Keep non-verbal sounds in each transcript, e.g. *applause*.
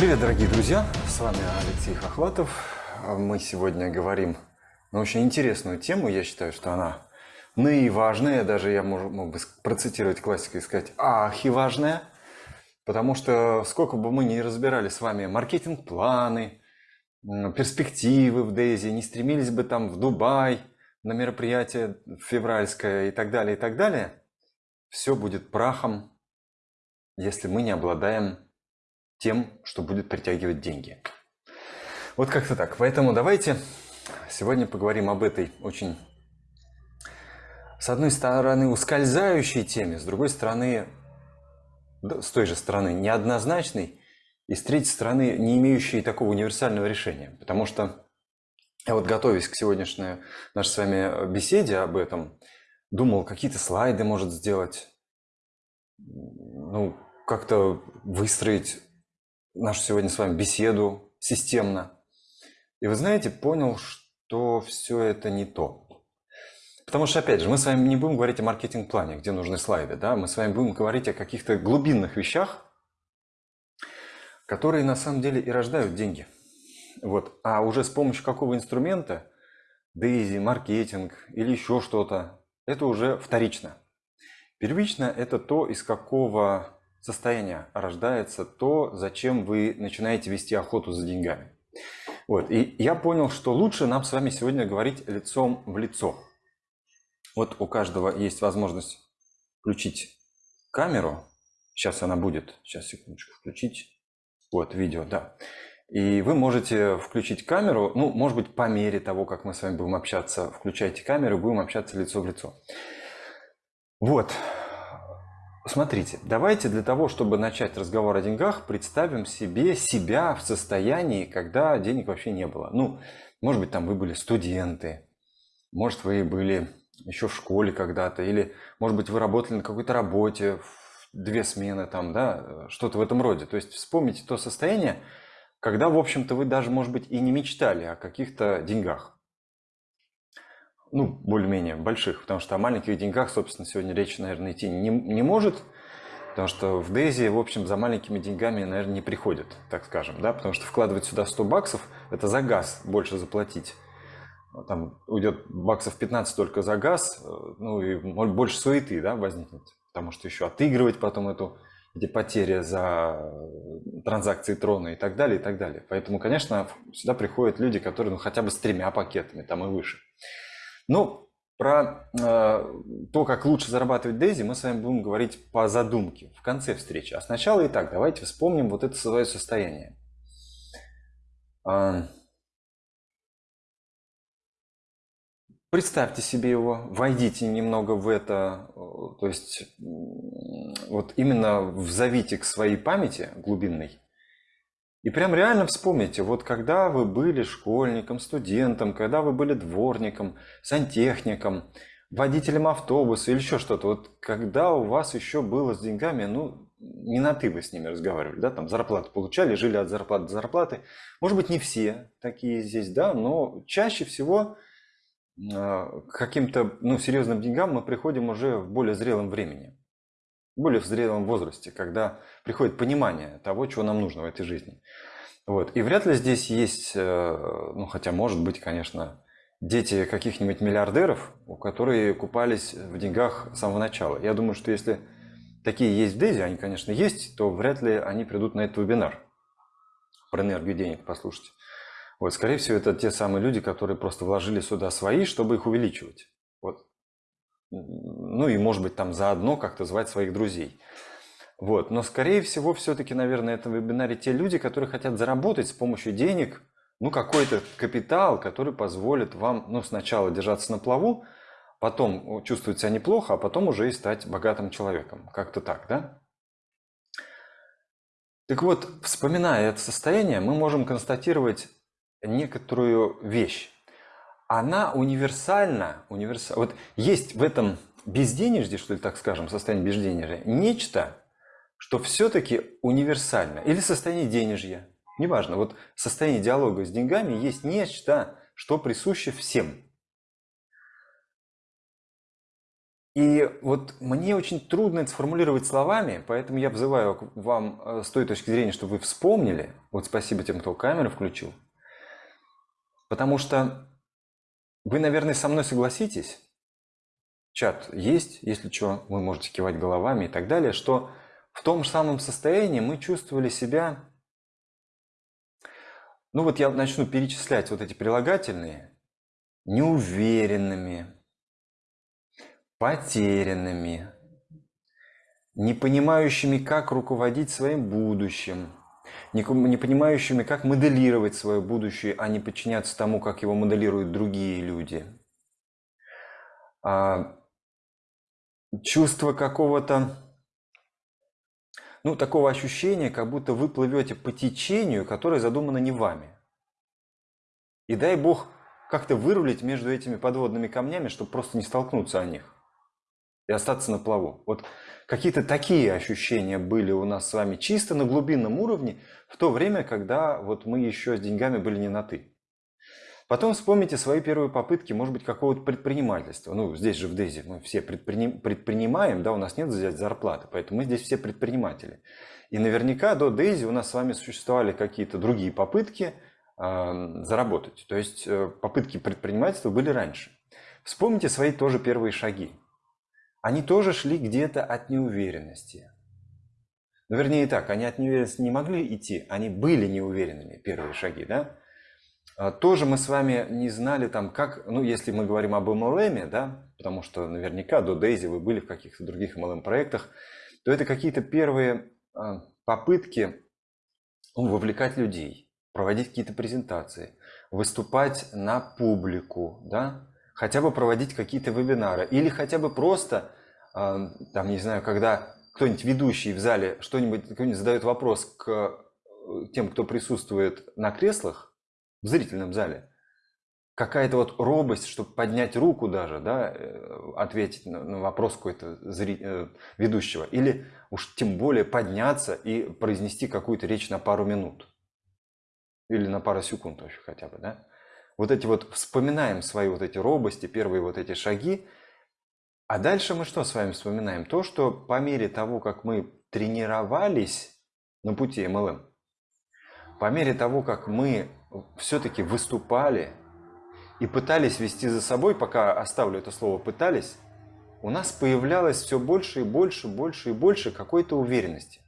Привет, дорогие друзья! С вами Алексей Хохватов. Мы сегодня говорим на очень интересную тему. Я считаю, что она наиважная. Даже я мог, мог бы процитировать классику и сказать «ахи-важная». Потому что сколько бы мы ни разбирали с вами маркетинг-планы, перспективы в Дейзи, не стремились бы там в Дубай на мероприятие февральское и так далее, и так далее, все будет прахом, если мы не обладаем тем, что будет притягивать деньги. Вот как-то так. Поэтому давайте сегодня поговорим об этой очень, с одной стороны, ускользающей теме, с другой стороны, с той же стороны, неоднозначной, и с третьей стороны, не имеющей такого универсального решения. Потому что я вот готовясь к сегодняшней нашей с вами беседе об этом, думал, какие-то слайды может сделать, ну, как-то выстроить нашу сегодня с вами беседу системно. И вы знаете, понял, что все это не то. Потому что, опять же, мы с вами не будем говорить о маркетинг-плане, где нужны слайды, да? мы с вами будем говорить о каких-то глубинных вещах, которые на самом деле и рождают деньги. Вот. А уже с помощью какого инструмента, дейзи, маркетинг или еще что-то, это уже вторично. Первично – это то, из какого состояния рождается то, зачем вы начинаете вести охоту за деньгами. Вот. И я понял, что лучше нам с вами сегодня говорить лицом в лицо. Вот у каждого есть возможность включить камеру. Сейчас она будет. Сейчас, секундочку, включить. Вот, видео, да. И вы можете включить камеру, ну, может быть, по мере того, как мы с вами будем общаться, включайте камеру, будем общаться лицо в лицо. Вот, Смотрите, давайте для того, чтобы начать разговор о деньгах, представим себе себя в состоянии, когда денег вообще не было. Ну, может быть, там вы были студенты, может, вы были еще в школе когда-то, или, может быть, вы работали на какой-то работе, две смены там, да, что-то в этом роде. То есть вспомните то состояние, когда, в общем-то, вы даже, может быть, и не мечтали о каких-то деньгах ну, более-менее больших, потому что о маленьких деньгах, собственно, сегодня речь, наверное, идти не, не может, потому что в Дейзи, в общем, за маленькими деньгами, наверное, не приходят, так скажем, да, потому что вкладывать сюда 100 баксов, это за газ больше заплатить. Там уйдет баксов 15 только за газ, ну и больше суеты, да, возникнет, потому что еще отыгрывать потом эту эти потери за транзакции трона и так далее, и так далее. Поэтому, конечно, сюда приходят люди, которые ну, хотя бы с тремя пакетами, там и выше. Ну, про э, то, как лучше зарабатывать Дейзи, мы с вами будем говорить по задумке в конце встречи. А сначала и так, давайте вспомним вот это свое состояние. Э, представьте себе его, войдите немного в это, то есть вот именно взовите к своей памяти глубинной и прям реально вспомните, вот когда вы были школьником, студентом, когда вы были дворником, сантехником, водителем автобуса или еще что-то, вот когда у вас еще было с деньгами, ну, не на ты вы с ними разговаривали, да, там зарплату получали, жили от зарплаты до зарплаты. Может быть, не все такие здесь, да, но чаще всего э, к каким-то, ну, серьезным деньгам мы приходим уже в более зрелом времени более в зрелом возрасте, когда приходит понимание того, чего нам нужно в этой жизни. Вот. И вряд ли здесь есть, э, ну хотя может быть, конечно, дети каких-нибудь миллиардеров, которые купались в деньгах с самого начала. Я думаю, что если такие есть в Дейзи, они, конечно, есть, то вряд ли они придут на этот вебинар про энергию денег послушать. Вот, скорее всего, это те самые люди, которые просто вложили сюда свои, чтобы их увеличивать. Вот ну и, может быть, там заодно как-то звать своих друзей. Вот. Но, скорее всего, все-таки, наверное, это в вебинаре те люди, которые хотят заработать с помощью денег, ну, какой-то капитал, который позволит вам, ну, сначала держаться на плаву, потом чувствовать себя неплохо, а потом уже и стать богатым человеком. Как-то так, да? Так вот, вспоминая это состояние, мы можем констатировать некоторую вещь она универсальна. Универсаль... Вот есть в этом безденежье, что ли, так скажем, состояние безденежья, нечто, что все-таки универсально. Или состояние денежья. Неважно. Вот состояние диалога с деньгами есть нечто, что присуще всем. И вот мне очень трудно это сформулировать словами, поэтому я взываю вам э, с той точки зрения, что вы вспомнили. Вот спасибо тем, кто камеру включил. Потому что вы, наверное, со мной согласитесь, чат есть, если что, вы можете кивать головами и так далее, что в том же самом состоянии мы чувствовали себя, ну вот я начну перечислять вот эти прилагательные, неуверенными, потерянными, не понимающими, как руководить своим будущим, не, понимающими, как моделировать свое будущее, а не подчиняться тому, как его моделируют другие люди. А, чувство какого-то, ну, такого ощущения, как будто вы плывете по течению, которое задумано не вами. И дай Бог как-то вырулить между этими подводными камнями, чтобы просто не столкнуться о них и остаться на плаву. Вот какие-то такие ощущения были у нас с вами чисто на глубинном уровне в то время, когда вот мы еще с деньгами были не на «ты». Потом вспомните свои первые попытки, может быть, какого-то предпринимательства. Ну, здесь же в Дейзи мы все предприним, предпринимаем, да, у нас нет взять зарплаты, поэтому мы здесь все предприниматели. И наверняка до Дейзи у нас с вами существовали какие-то другие попытки э, заработать. То есть э, попытки предпринимательства были раньше. Вспомните свои тоже первые шаги они тоже шли где-то от неуверенности. Ну, вернее так, они от неуверенности не могли идти, они были неуверенными, первые шаги, да? А, тоже мы с вами не знали там, как, ну, если мы говорим об MLM, да, потому что наверняка до Дейзи вы были в каких-то других MLM-проектах, то это какие-то первые а, попытки ну, вовлекать людей, проводить какие-то презентации, выступать на публику, да, хотя бы проводить какие-то вебинары. Или хотя бы просто, а, там, не знаю, когда кто-нибудь ведущий в зале что-нибудь, кто-нибудь задает вопрос к э, тем, кто присутствует на креслах в зрительном зале, какая-то вот робость, чтобы поднять руку даже, да, э, ответить на, на вопрос какой-то. Э, ведущего, или уж тем более подняться и произнести какую-то речь на пару минут. Или на пару секунд вообще хотя бы, да вот эти вот, вспоминаем свои вот эти робости, первые вот эти шаги, а дальше мы что с вами вспоминаем? То, что по мере того, как мы тренировались на пути MLM, по мере того, как мы все-таки выступали и пытались вести за собой, пока оставлю это слово «пытались», у нас появлялось все больше и больше, больше и больше какой-то уверенности.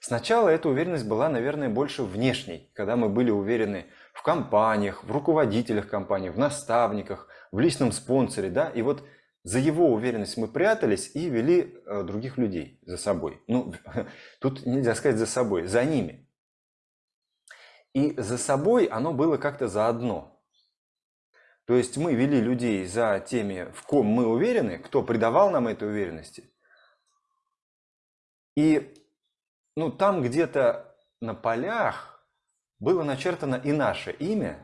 Сначала эта уверенность была, наверное, больше внешней, когда мы были уверены в компаниях, в руководителях компаний, в наставниках, в личном спонсоре, да, и вот за его уверенность мы прятались и вели э, других людей за собой. Ну, *laughs* тут нельзя сказать за собой, за ними. И за собой оно было как-то заодно. То есть мы вели людей за теми, в ком мы уверены, кто придавал нам этой уверенности. И ну, там где-то на полях было начертано и наше имя.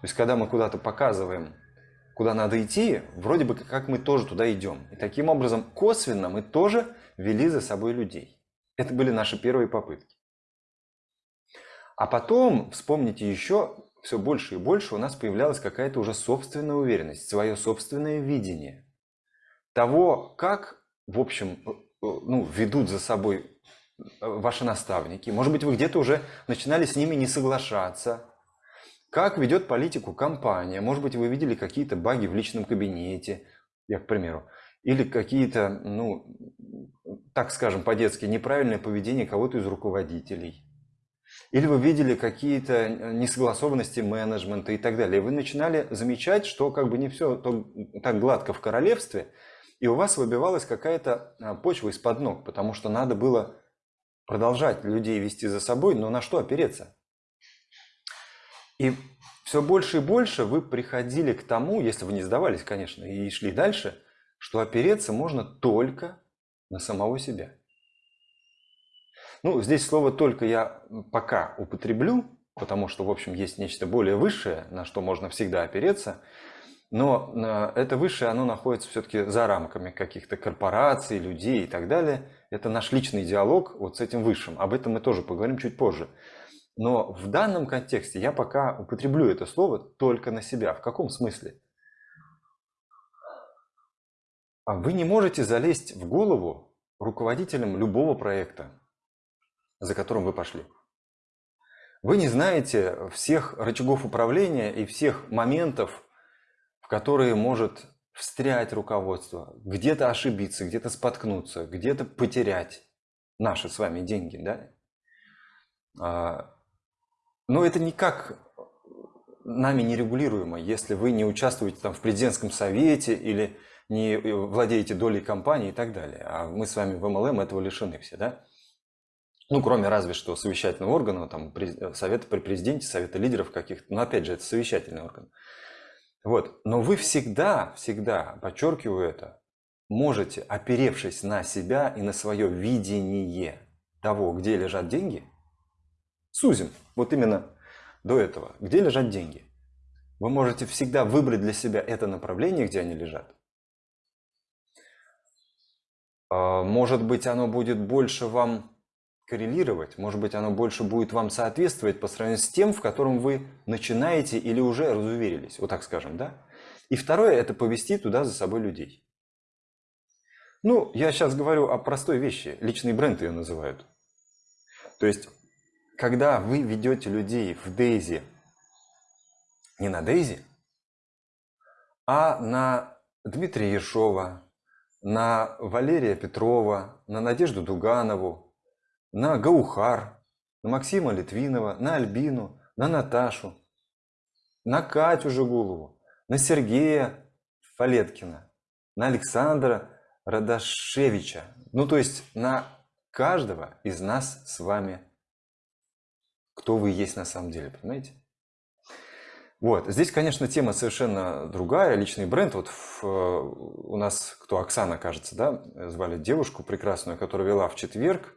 То есть, когда мы куда-то показываем, куда надо идти, вроде бы как мы тоже туда идем. И таким образом, косвенно мы тоже вели за собой людей. Это были наши первые попытки. А потом, вспомните еще, все больше и больше у нас появлялась какая-то уже собственная уверенность, свое собственное видение того, как, в общем, э, э, ну, ведут за собой ваши наставники. Может быть, вы где-то уже начинали с ними не соглашаться. Как ведет политику компания? Может быть, вы видели какие-то баги в личном кабинете, я, к примеру. Или какие-то, ну, так скажем по-детски, неправильное поведение кого-то из руководителей. Или вы видели какие-то несогласованности менеджмента и так далее. И вы начинали замечать, что как бы не все так гладко в королевстве, и у вас выбивалась какая-то а, почва из-под ног, потому что надо было продолжать людей вести за собой, но на что опереться? И все больше и больше вы приходили к тому, если вы не сдавались, конечно, и шли дальше, что опереться можно только на самого себя. Ну, здесь слово «только» я пока употреблю, потому что, в общем, есть нечто более высшее, на что можно всегда опереться – но э, это высшее, оно находится все-таки за рамками каких-то корпораций, людей и так далее. Это наш личный диалог вот с этим высшим. Об этом мы тоже поговорим чуть позже. Но в данном контексте я пока употреблю это слово только на себя. В каком смысле? а вы не можете залезть в голову руководителям любого проекта, за которым вы пошли. Вы не знаете всех рычагов управления и всех моментов, в которые может встрять руководство, где-то ошибиться, где-то споткнуться, где-то потерять наши с вами деньги, да? А, но это никак нами не регулируемо, если вы не участвуете там в президентском совете или не владеете долей компании и так далее. А мы с вами в МЛМ этого лишены все, да? Ну, кроме разве что совещательного органа, там, совета при президенте, совета лидеров каких-то. Но опять же, это совещательный орган. Вот. Но вы всегда, всегда, подчеркиваю это, можете, оперевшись на себя и на свое видение того, где лежат деньги, сузим, вот именно до этого, где лежат деньги. Вы можете всегда выбрать для себя это направление, где они лежат. А, может быть, оно будет больше вам коррелировать, может быть, оно больше будет вам соответствовать по сравнению с тем, в котором вы начинаете или уже разуверились, вот так скажем, да? И второе – это повести туда за собой людей. Ну, я сейчас говорю о простой вещи, личный бренд ее называют. То есть, когда вы ведете людей в Дейзи, не на Дейзи, а на Дмитрия Ершова, на Валерия Петрова, на Надежду Дуганову, на Гаухар, на Максима Литвинова, на Альбину, на Наташу, на Катю Жигулову, на Сергея Фалеткина, на Александра Радашевича. Ну, то есть на каждого из нас с вами, кто вы есть на самом деле, понимаете? Вот, здесь, конечно, тема совершенно другая, личный бренд. Вот в, э, у нас, кто Оксана, кажется, да, звали девушку прекрасную, которая вела в четверг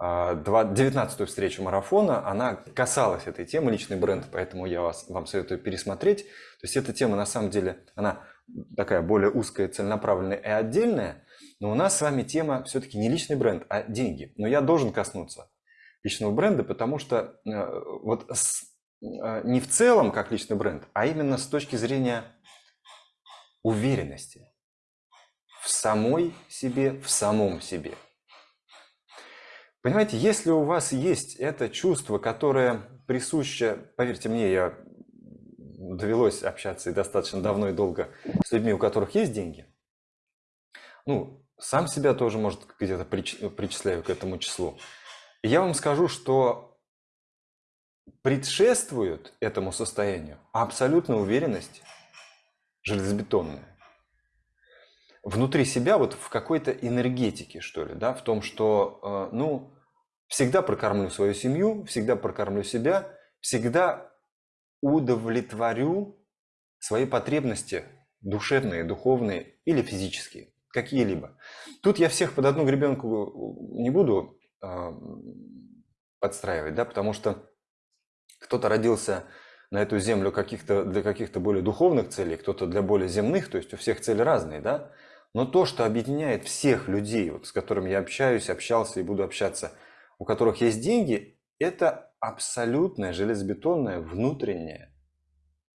19-ю встречу марафона, она касалась этой темы, личный бренд, поэтому я вас, вам советую пересмотреть. То есть эта тема на самом деле, она такая более узкая, целенаправленная и отдельная, но у нас с вами тема все-таки не личный бренд, а деньги. Но я должен коснуться личного бренда, потому что э, вот с, э, не в целом как личный бренд, а именно с точки зрения уверенности в самой себе, в самом себе – Понимаете, если у вас есть это чувство, которое присуще, поверьте мне, я довелось общаться и достаточно давно и долго с людьми, у которых есть деньги, ну, сам себя тоже, может, где-то причисляю к этому числу. И я вам скажу, что предшествует этому состоянию абсолютная уверенность железобетонная внутри себя вот в какой-то энергетике, что ли, да, в том, что, э, ну, всегда прокормлю свою семью, всегда прокормлю себя, всегда удовлетворю свои потребности душевные, духовные или физические, какие-либо. Тут я всех под одну гребенку не буду э, подстраивать, да, потому что кто-то родился на эту землю каких-то, для каких-то более духовных целей, кто-то для более земных, то есть у всех цели разные, да. Но то, что объединяет всех людей, вот, с которыми я общаюсь, общался и буду общаться, у которых есть деньги, это абсолютная железобетонная внутренняя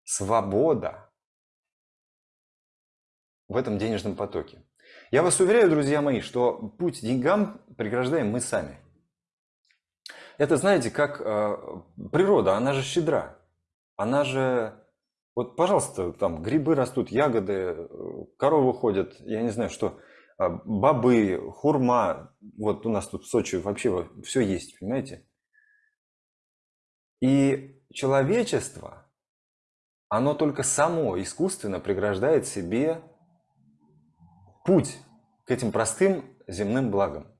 свобода в этом денежном потоке. Я вас уверяю, друзья мои, что путь деньгам преграждаем мы сами. Это, знаете, как э, природа, она же щедра. Она же вот, пожалуйста, там грибы растут, ягоды, коровы ходят, я не знаю, что, бобы, хурма. Вот у нас тут в Сочи вообще все есть, понимаете? И человечество, оно только само искусственно преграждает себе путь к этим простым земным благам.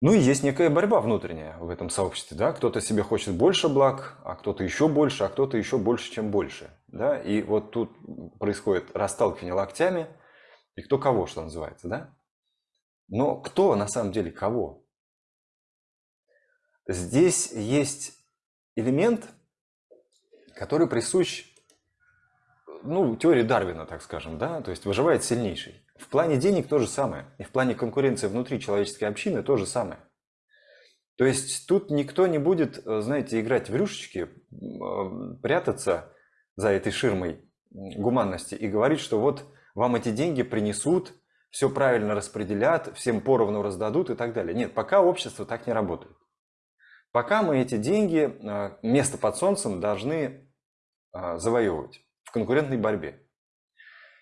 Ну и есть некая борьба внутренняя в этом сообществе, да, кто-то себе хочет больше благ, а кто-то еще больше, а кто-то еще больше, чем больше, да, и вот тут происходит расталкивание локтями, и кто кого, что называется, да. Но кто на самом деле кого? Здесь есть элемент, который присущ, ну, теории Дарвина, так скажем, да, то есть выживает сильнейший. В плане денег то же самое. И в плане конкуренции внутри человеческой общины то же самое. То есть тут никто не будет, э, знаете, играть в рюшечки, э, прятаться за этой ширмой гуманности и говорить, что вот вам эти деньги принесут, все правильно распределят, всем поровну раздадут и так далее. Нет, пока общество так не работает. Пока мы эти деньги, э, место под солнцем должны э, завоевывать в конкурентной борьбе.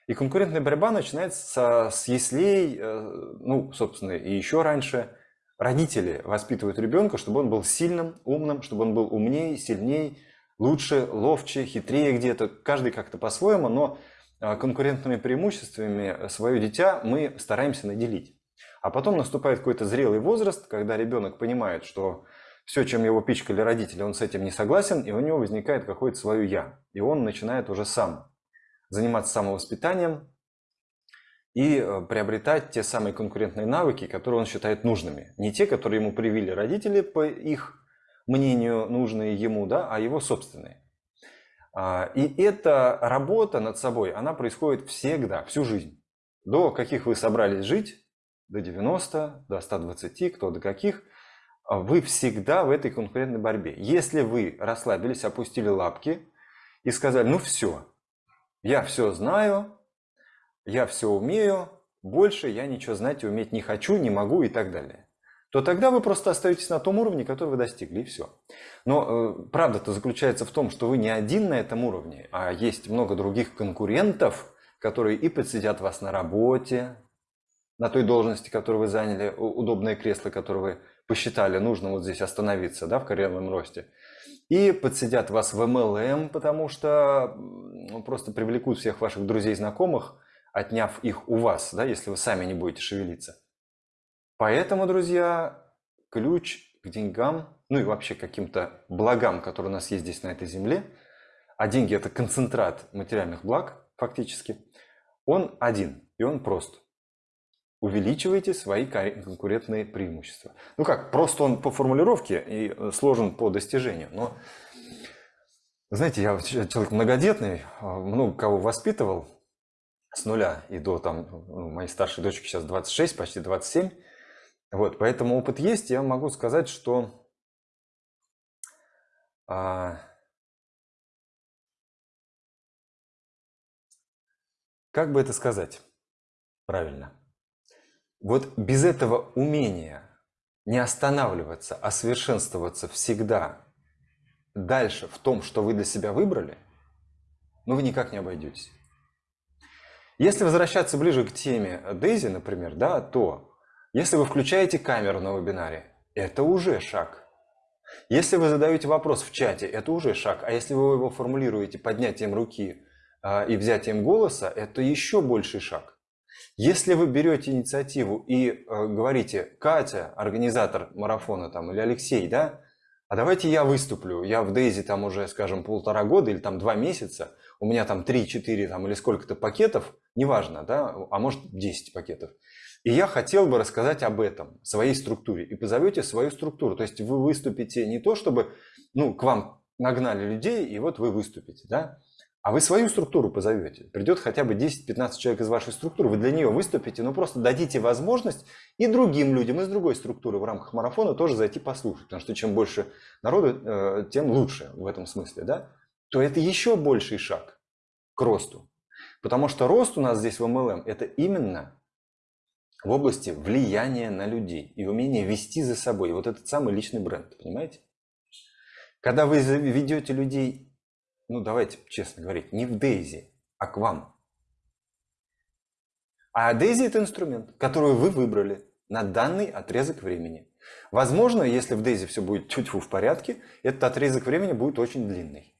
И конкурентная борьба начинается с яслей, э, ну, собственно, и еще раньше. Родители воспитывают ребенка, чтобы он был сильным, умным, чтобы он был умнее, сильнее, лучше, ловче, хитрее где-то. Каждый как-то по-своему, но конкурентными преимуществами свое дитя мы стараемся наделить. А потом наступает какой-то зрелый возраст, когда ребенок понимает, что все, чем его пичкали родители, он с этим не согласен, и у него возникает какое-то свое «я». И он начинает уже сам заниматься самовоспитанием и э, приобретать те самые конкурентные навыки, которые он считает нужными. Не те, которые ему привили родители, по их мнению, нужные ему, да, а его собственные. А, и эта работа над собой, она происходит всегда, всю жизнь. До каких вы собрались жить, до 90, до 120, кто до каких – а вы всегда в этой конкурентной борьбе. Если вы расслабились, опустили лапки и сказали, ну все, я все знаю, я все умею, больше я ничего знать и уметь не хочу, не могу и так далее, то тогда вы просто остаетесь на том уровне, который вы достигли, и все. Но э, правда-то заключается в том, что вы не один на этом уровне, а есть много других конкурентов, которые и подсидят вас на работе, на той должности, которую вы заняли, удобное кресло, которое вы посчитали нужно вот здесь остановиться, да, в карьерном росте. И подсидят вас в MLM, потому что ну, просто привлекут всех ваших друзей и знакомых, отняв их у вас, да, если вы сами не будете шевелиться. Поэтому, друзья, ключ к деньгам, ну и вообще каким-то благам, которые у нас есть здесь на этой земле, а деньги это концентрат материальных благ фактически, он один и он прост увеличивайте свои конкурентные преимущества. Ну как, просто он по формулировке и э, сложен по достижению, но знаете, я человек многодетный, а, много кого воспитывал с нуля и до там, ну, моей старшей дочки сейчас 26, почти 27. Вот, поэтому опыт есть, я могу сказать, что а, как бы это сказать правильно? Вот без этого умения не останавливаться, а совершенствоваться всегда дальше в том, что вы для себя выбрали, ну вы никак не обойдетесь. Если возвращаться ближе к теме Дейзи, например, да, то если вы включаете камеру на вебинаре, это уже шаг. Если вы задаете вопрос в чате, это уже шаг. А если вы его формулируете поднятием руки э, и взятием голоса, это еще больший шаг. Если вы берете инициативу и э, говорите, Катя, организатор марафона там, или Алексей, да, а давайте я выступлю, я в Дейзи там уже, скажем, полтора года или там два месяца, у меня там 3-4 там, или сколько-то пакетов, неважно, да, а может 10 пакетов. И я хотел бы рассказать об этом, своей структуре, и позовете свою структуру. То есть вы выступите не то, чтобы ну, к вам нагнали людей, и вот вы выступите, да, а вы свою структуру позовете. Придет хотя бы 10-15 человек из вашей структуры, вы для нее выступите, но просто дадите возможность и другим людям из другой структуры в рамках марафона тоже зайти послушать. Потому что чем больше народу, э, тем лучше в этом смысле. Да? То это еще больший шаг к росту. Потому что рост у нас здесь в MLM – это именно в области влияния на людей и умения вести за собой. Вот этот самый личный бренд, понимаете? Когда вы ведете людей ну давайте честно говорить, не в Дейзи, а к вам. А Дейзи это инструмент, который вы выбрали на данный отрезок времени. Возможно, если в Дейзи все будет чуть в порядке, этот отрезок времени будет очень длинный.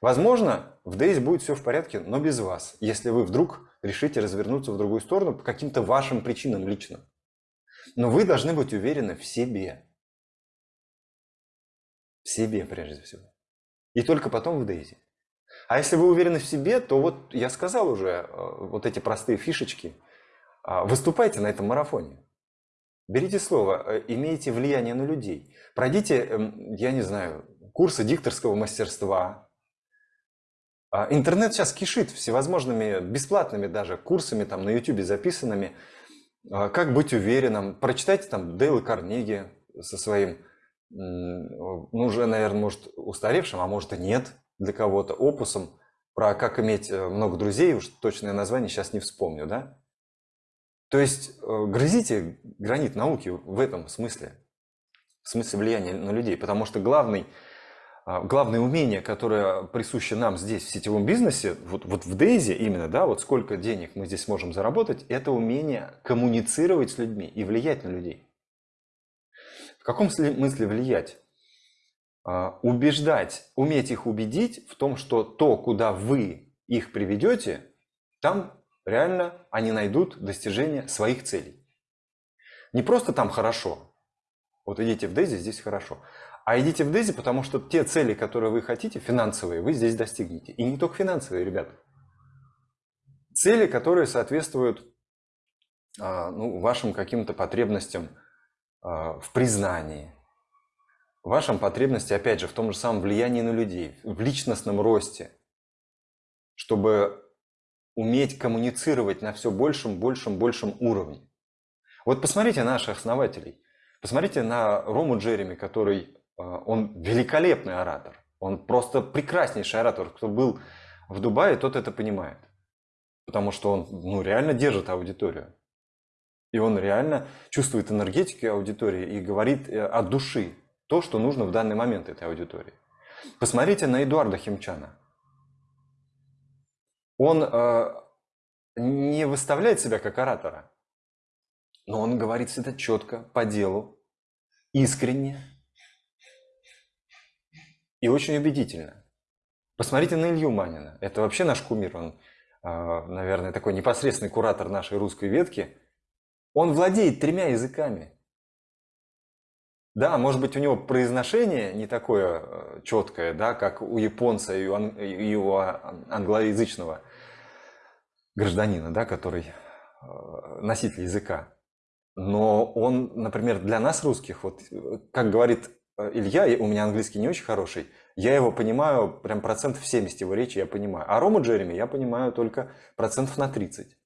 Возможно, в Дейзи будет все в порядке, но без вас, если вы вдруг решите развернуться в другую сторону по каким-то вашим причинам личным. Но вы должны быть уверены в себе. В себе прежде всего и только потом в Дейзи. А если вы уверены в себе, то вот я сказал уже э, вот эти простые фишечки. А, выступайте на этом марафоне. Берите слово, э, имейте влияние на людей. Пройдите, эм, я не знаю, курсы дикторского мастерства. А, интернет сейчас кишит всевозможными бесплатными даже курсами там на YouTube записанными. А, как быть уверенным. Прочитайте там Дейла Карнеги со своим ну, уже, наверное, может, устаревшим, а может и нет для кого-то, опусом про как иметь э, много друзей, уж точное название сейчас не вспомню, да? То есть э, грызите гранит науки в этом смысле, в смысле влияния на людей, потому что главный, главное умение, которое присуще нам здесь в сетевом бизнесе, вот, вот в Дейзи именно, да, вот сколько денег мы здесь можем заработать, это умение коммуницировать с людьми и влиять на людей. В каком смысле влиять? А, убеждать, уметь их убедить в том, что то, куда вы их приведете, там реально они найдут достижение своих целей. Не просто там хорошо, вот идите в Дейзи, здесь хорошо, а идите в Дейзи, потому что те цели, которые вы хотите, финансовые, вы здесь достигнете. И не только финансовые, ребята. Цели, которые соответствуют а, ну, вашим каким-то потребностям а, в признании, вашим потребностям, опять же, в том же самом влиянии на людей, в личностном росте, чтобы уметь коммуницировать на все большем, большем, большем уровне. Вот посмотрите на наших основателей. Посмотрите на Рому Джереми, который, он великолепный оратор. Он просто прекраснейший оратор. Кто был в Дубае, тот это понимает. Потому что он ну, реально держит аудиторию. И он реально чувствует энергетику аудитории и говорит э, от души то, что нужно в данный момент этой аудитории. Посмотрите на Эдуарда Химчана он э, не выставляет себя как оратора, но он говорит всегда четко, по делу, искренне и очень убедительно. Посмотрите на Илью Манина. Это вообще наш кумир. Он, э, наверное, такой непосредственный куратор нашей русской ветки. Он владеет тремя языками. Да, может быть, у него произношение не такое э, четкое, да, как у японца и у англоязычного гражданина, да, который э, носитель языка. Но он, например, для нас русских, вот как говорит э, Илья, у меня английский не очень хороший, я его понимаю, прям процентов 70 его речи я понимаю. А Рому Джереми я понимаю только процентов на 30.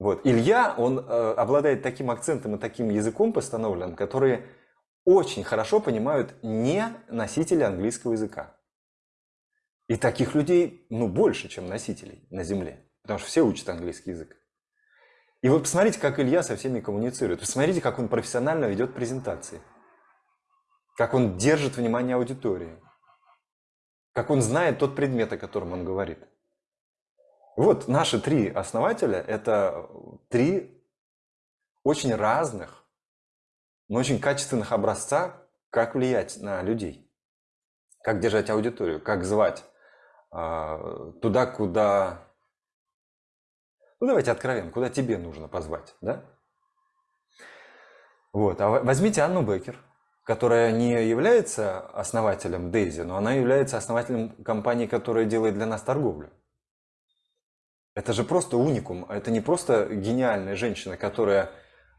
Вот. Илья, он э, обладает таким акцентом и таким языком постановленным, которые очень хорошо понимают не носители английского языка. И таких людей, ну, больше, чем носителей на Земле. Потому что все учат английский язык. И вот посмотрите, как Илья со всеми коммуницирует. Посмотрите, как он профессионально ведет презентации. Как он держит внимание аудитории. Как он знает тот предмет, о котором он говорит. Вот наши три основателя – это три очень разных, но очень качественных образца, как влиять на людей, как держать аудиторию, как звать, а, туда, куда... Ну, давайте откровенно, куда тебе нужно позвать, да? Вот, а возьмите Анну Бекер, которая не является основателем Дейзи, но она является основателем компании, которая делает для нас торговлю. Это же просто уникум, это не просто гениальная женщина, которая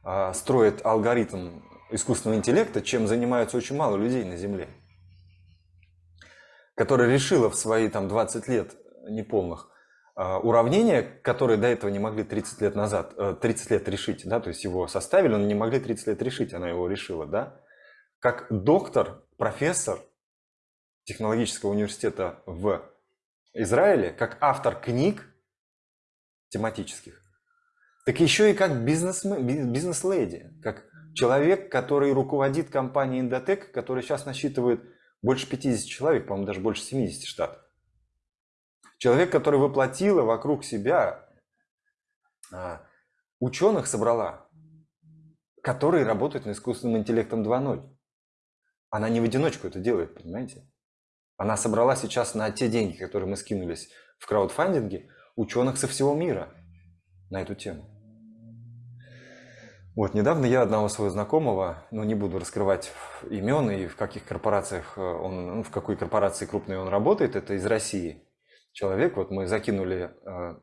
а, строит алгоритм искусственного интеллекта, чем занимаются очень мало людей на Земле. Которая решила в свои там 20 лет неполных а, уравнения, которые до этого не могли 30 лет назад, 30 э, лет решить, да, то есть его составили, но не могли 30 лет решить, она его решила, да, как доктор, профессор технологического университета в Израиле, как автор книг тематических, так еще и как бизнес-леди, как человек, который руководит компанией Indotech, которая сейчас насчитывает больше 50 человек, по-моему, даже больше 70 штатов. Человек, который воплотила вокруг себя а, ученых собрала, которые работают над искусственным интеллектом 2.0. Она не в одиночку это делает, понимаете? Она собрала сейчас на те деньги, которые мы скинулись в краудфандинге, ученых со всего мира на эту тему. Вот, недавно я одного своего знакомого, ну, не буду раскрывать имен и в каких корпорациях э, он, ну, в какой корпорации крупной он работает, это из России. Человек, вот мы закинули, э,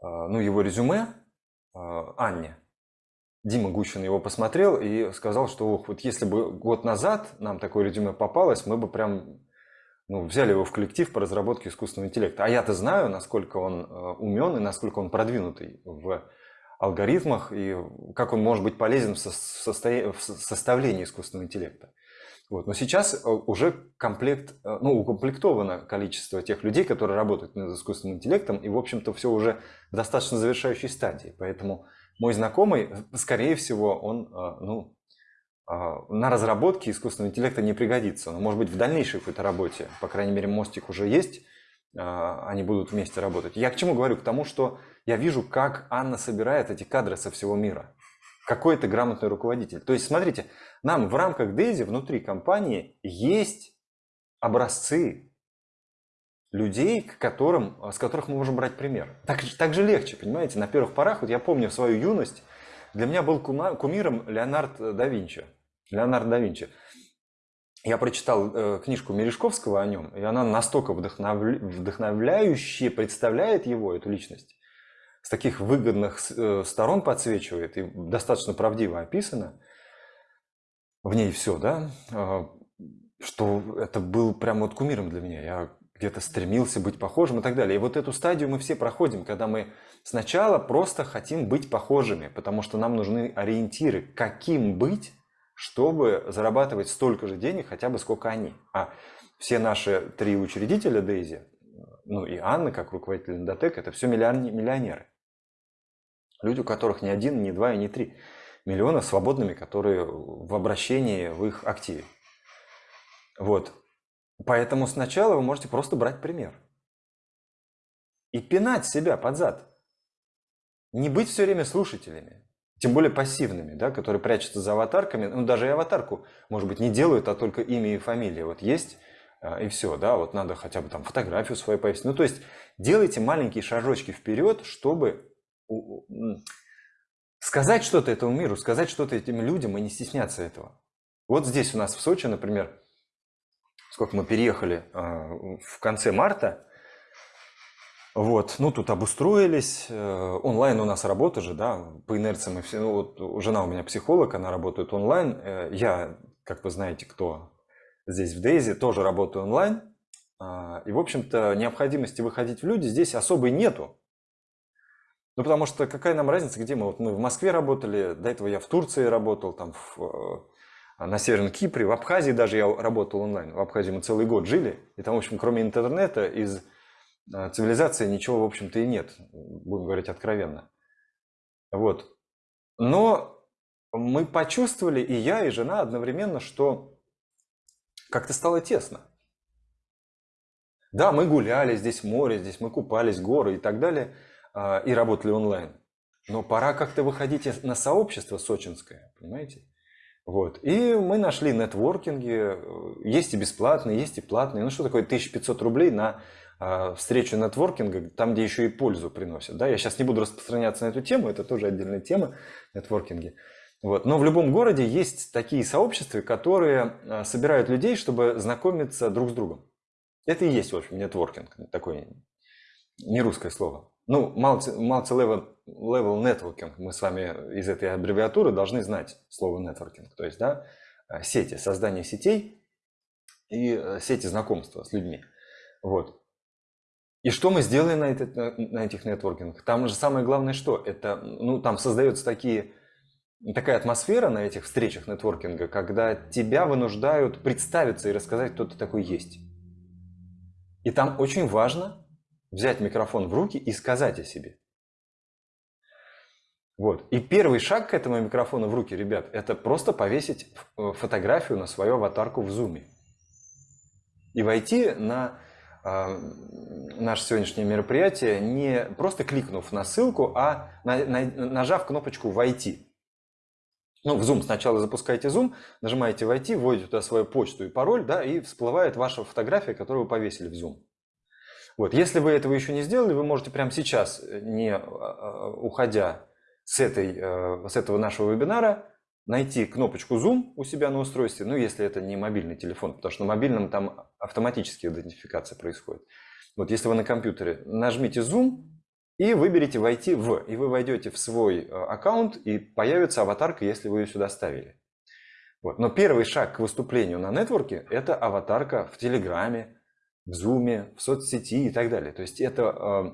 э, ну, его резюме Анне. Дима Гущин его посмотрел и сказал, что ох, вот если бы год назад нам такое резюме попалось, мы бы прям ну, взяли его в коллектив по разработке искусственного интеллекта. А я-то знаю, насколько он э, умен и насколько он продвинутый в алгоритмах и как он может быть полезен в, состоя... в составлении искусственного интеллекта. Вот. Но сейчас э, уже комплект, э, ну, укомплектовано количество тех людей, которые работают над искусственным интеллектом, и, в общем-то, все уже в достаточно завершающей стадии. Поэтому мой знакомый, скорее всего, он ну, на разработке искусственного интеллекта не пригодится. Но, может быть, в дальнейшей какой-то работе, по крайней мере, мостик уже есть, они будут вместе работать. Я к чему говорю? К тому, что я вижу, как Анна собирает эти кадры со всего мира. Какой это грамотный руководитель. То есть, смотрите, нам в рамках Дейзи внутри компании есть образцы людей, к которым, с которых мы можем брать пример. Так, так же легче, понимаете? На первых порах, вот я помню свою юность, для меня был кумиром Леонард да Винчи. Леонард да Винчи. Я прочитал э, книжку Мережковского о нем, и она настолько вдохновля... вдохновляюще представляет его, эту личность, с таких выгодных э, сторон подсвечивает и достаточно правдиво описано в ней все, да, а, что это был прям вот кумиром для меня. Я где-то стремился быть похожим и так далее. И вот эту стадию мы все проходим, когда мы сначала просто хотим быть похожими, потому что нам нужны ориентиры, каким быть, чтобы зарабатывать столько же денег, хотя бы сколько они. А все наши три учредителя Дейзи, ну и Анна, как руководитель Индотек, это все миллионеры. Люди, у которых ни один, ни два и ни три миллиона свободными, которые в обращении в их активе. Вот. Поэтому сначала вы можете просто брать пример. И пинать себя под зад. Не быть все время слушателями. Тем более пассивными, да, которые прячутся за аватарками. Ну, даже и аватарку, может быть, не делают, а только имя и фамилия. Вот есть а, и все, да, вот надо хотя бы там фотографию свою повесить. Ну, то есть делайте маленькие шажочки вперед, чтобы сказать что-то этому миру, сказать что-то этим людям и не стесняться этого. Вот здесь у нас в Сочи, например, сколько мы переехали э, в конце марта, вот, ну тут обустроились, э, онлайн у нас работа же, да, по инерции мы все, ну вот жена у меня психолог, она работает онлайн, э, я, как вы знаете, кто здесь в Дейзи, тоже работаю онлайн, и, в общем-то, необходимости выходить в люди здесь особой нету, ну, потому что какая нам разница, где мы? Вот мы в Москве работали, до этого я в Турции работал, там в, на Северном Кипре, в Абхазии даже я работал онлайн. В Абхазии мы целый год жили, и там, в общем, кроме интернета, из э, цивилизации ничего, в общем-то, и нет, будем говорить откровенно. Вот. Но мы почувствовали, и я, и жена одновременно, что как-то стало тесно. Да, мы гуляли, здесь море, здесь мы купались, горы и так далее – а, и работали онлайн. Но пора как-то выходить на сообщество сочинское, понимаете? Вот. И мы нашли нетворкинги, есть и бесплатные, есть и платные. Ну что такое 1500 рублей на э, встречу нетворкинга, там, где еще и пользу приносят. Да? Я сейчас не буду распространяться на эту тему, это тоже отдельная тема, нетворкинги. Вот. Но в любом городе есть такие сообщества, которые а, собирают людей, чтобы знакомиться друг с другом. Это и есть, в общем, нетворкинг, такое не русское слово. Ну, multi-level level networking, мы с вами из этой аббревиатуры должны знать слово networking, то есть, да, э, сети, создание сетей и э, сети знакомства с людьми. Вот. И что мы сделаем на, это, на этих нетворкингах? Там же самое главное что? Это, ну, там создается такие, такая атмосфера на этих встречах нетворкинга, когда тебя вынуждают представиться и рассказать, кто ты такой есть. И там очень важно взять микрофон в руки и сказать о себе. Вот. И первый шаг к этому микрофону в руки, ребят, это просто повесить э, фотографию на свою аватарку в зуме. И войти на э, наше сегодняшнее мероприятие, не просто кликнув на ссылку, а на, на, нажав кнопочку «Войти». Ну, в Zoom сначала запускаете Zoom, нажимаете «Войти», вводите туда свою почту и пароль, да, и всплывает ваша фотография, которую вы повесили в Zoom. Вот. Если вы этого еще не сделали, вы можете прямо сейчас, э, не а, а, уходя с, этой, э, с этого нашего вебинара, найти кнопочку Zoom у себя на устройстве, ну, если это не мобильный телефон, потому что на мобильном там автоматически идентификация происходит. Вот если вы на компьютере, нажмите Zoom и выберите «Войти в», и вы войдете в свой э, аккаунт, и появится аватарка, если вы ее сюда ставили. Вот. Но первый шаг к выступлению на нетворке – это аватарка в Телеграме, в Zoom, в соцсети и так далее. То есть это э,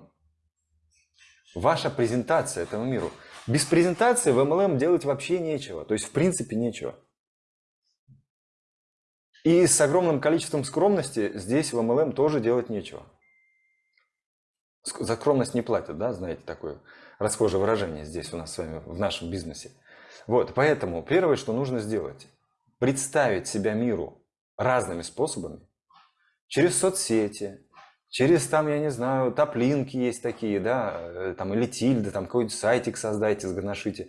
ваша презентация этому миру. Без презентации в MLM делать вообще нечего. То есть в принципе нечего. И с огромным количеством скромности здесь в MLM тоже делать нечего. За скромность не платят, да, знаете, такое расхожее выражение здесь у нас с вами в нашем бизнесе. Вот, поэтому первое, что нужно сделать, представить себя миру разными способами, через соцсети, через там, я не знаю, топлинки есть такие, да, э, там или тильды, там какой-нибудь сайтик создайте, сгоношите.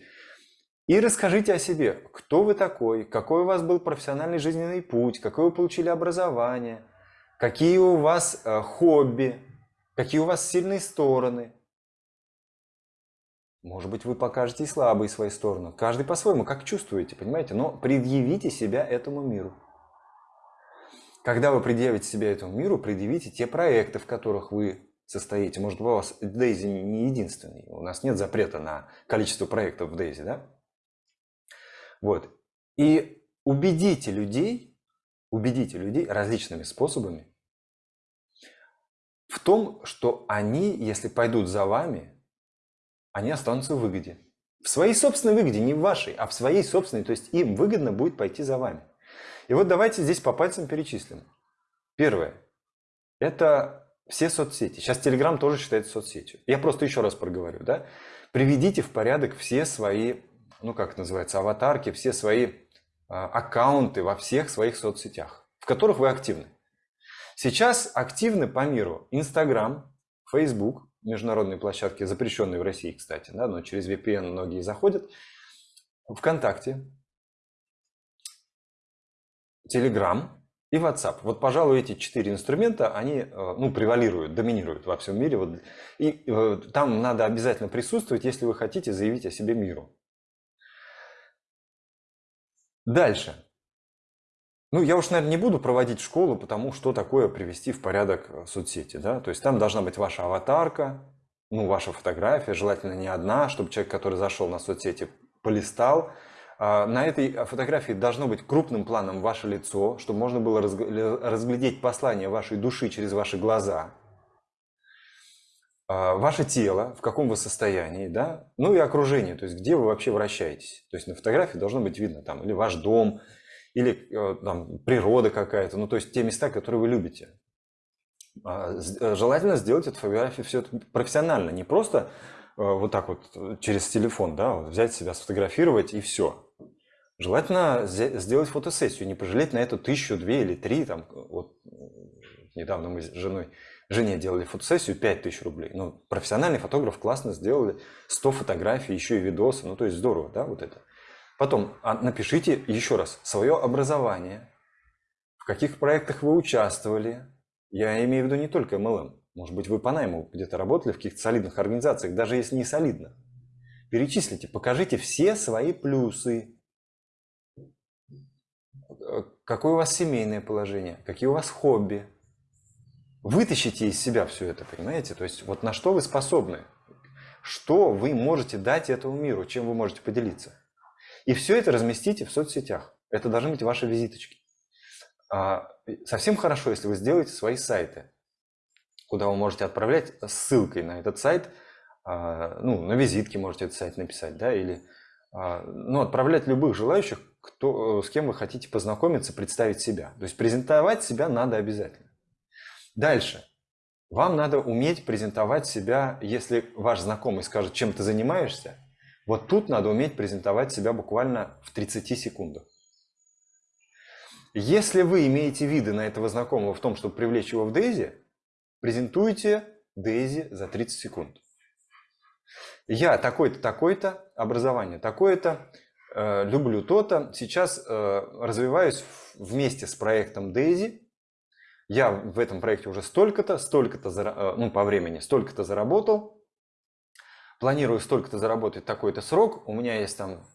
И расскажите о себе, кто вы такой, какой у вас был профессиональный жизненный путь, какое вы получили образование, какие у вас э, хобби, какие у вас сильные стороны. Может быть, вы покажете и слабые свои стороны. Каждый по-своему, как чувствуете, понимаете? Но предъявите себя этому миру. Когда вы предъявите себя этому миру, предъявите те проекты, в которых вы состоите. Может, у вас Дейзи не единственный. У нас нет запрета на количество проектов в Дейзи, да? Вот. И убедите людей, убедите людей различными способами в том, что они, если пойдут за вами, они останутся в выгоде. В своей собственной выгоде, не в вашей, а в своей собственной. То есть им выгодно будет пойти за вами. И вот давайте здесь по пальцам перечислим. Первое. Это все соцсети. Сейчас Telegram тоже считается соцсетью. Я просто еще раз проговорю. Да? Приведите в порядок все свои, ну как это называется, аватарки, все свои э, аккаунты во всех своих соцсетях, в которых вы активны. Сейчас активны по миру Instagram, Facebook, международные площадки, запрещенные в России, кстати, да, но через VPN многие заходят, ВКонтакте, Telegram и WhatsApp. Вот, пожалуй, эти четыре инструмента, они э, ну, превалируют, доминируют во всем мире. Вот, и э, там надо обязательно присутствовать, если вы хотите заявить о себе миру. Дальше. Ну, я уж, наверное, не буду проводить школу, потому что такое привести в порядок э, соцсети. Да? То есть там должна быть ваша аватарка, ну, ваша фотография, желательно не одна, чтобы человек, который зашел на соцсети, полистал, на этой фотографии должно быть крупным планом ваше лицо, чтобы можно было разглядеть послание вашей души через ваши глаза. А, ваше тело, в каком вы состоянии, да? Ну и окружение, то есть где вы вообще вращаетесь. То есть на фотографии должно быть видно там или ваш дом, или э, там природа какая-то, ну то есть те места, которые вы любите. А, э, желательно сделать эту фотографию все это профессионально, не просто вот так вот через телефон, да, взять себя, сфотографировать и все. Желательно сделать фотосессию, не пожалеть на эту тысячу, две или три. Там, вот, недавно мы с женой, жене делали фотосессию, 5 тысяч рублей. Ну, профессиональный фотограф классно сделали, 100 фотографий, еще и видосы. Ну, то есть здорово, да, вот это. Потом а, напишите еще раз свое образование, в каких проектах вы участвовали. Я имею в виду не только MLM. Может быть, вы по найму где-то работали в каких-то солидных организациях, даже если не солидно. Перечислите, покажите все свои плюсы, какое у вас семейное положение, какие у вас хобби. Вытащите из себя все это, понимаете? То есть вот на что вы способны, что вы можете дать этому миру, чем вы можете поделиться. И все это разместите в соцсетях. Это должны быть ваши визиточки. А, совсем хорошо, если вы сделаете свои сайты, куда вы можете отправлять ссылкой на этот сайт, а, ну, на визитке можете этот сайт написать, да, или а, ну, отправлять любых желающих кто, э, с кем вы хотите познакомиться, представить себя. То есть презентовать себя надо обязательно. Дальше. Вам надо уметь презентовать себя, если ваш знакомый скажет, чем ты занимаешься, вот тут надо уметь презентовать себя буквально в 30 секундах. Если вы имеете виды на этого знакомого в том, чтобы привлечь его в Дейзи, презентуйте Дейзи за 30 секунд. Я такой-то, такой-то, образование такое-то, Э, люблю то-то. Сейчас э, развиваюсь вместе с проектом Daisy. Я в этом проекте уже столько-то, столько-то, э, ну, по времени, столько-то заработал. Планирую столько-то заработать такой-то срок. У меня есть там